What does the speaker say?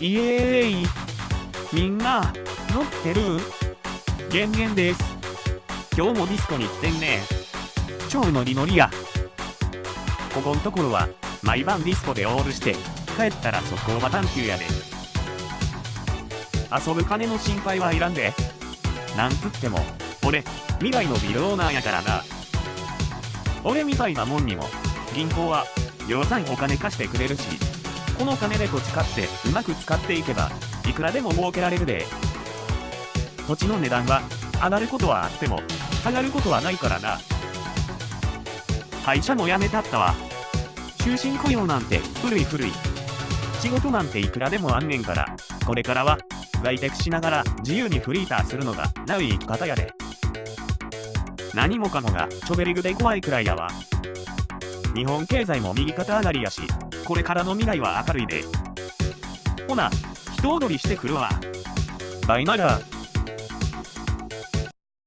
イエーイみんな、乗ってる？減減です。今日もディスコに来てんね。超ノリノリや。ここんところは、毎晩ディスコでオールして、帰ったら速攻バタン級やで。遊ぶ金の心配はいらんで。なんつっても、俺、未来のビルオーナーやからな。俺みたいなもんにも、銀行は、量産お金貸してくれるし、この金で土地買ってうまく使っていけば、いくらでも儲けられるで。土地の値段は、上がることはあっても、下がることはないからな。会社も辞めたったわ。終身雇用なんて古い古い。仕事なんていくらでもあんねんから、これからは、在宅しながら自由にフリーターするのがナウい生き方やで。何もかもがチョベリグで怖いくらいやわ。日本経済も右肩上がりやし、これからの未来は明るいで。ほな、人踊りしてくるわ。バイナラー。